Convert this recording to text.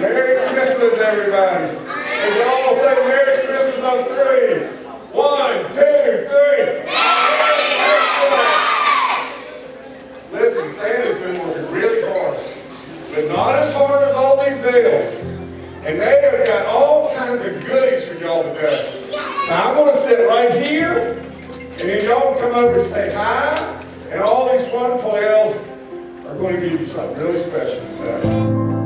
Merry Christmas, everybody. And y'all say Merry Christmas on three. One, two, three. Listen, Santa's been working really hard, but not as hard as all these elves. And they have got all kinds of goodies for y'all to today. Now I'm gonna sit right here, and then y'all come over and say hi, and all these wonderful elves are going to give you something really special today.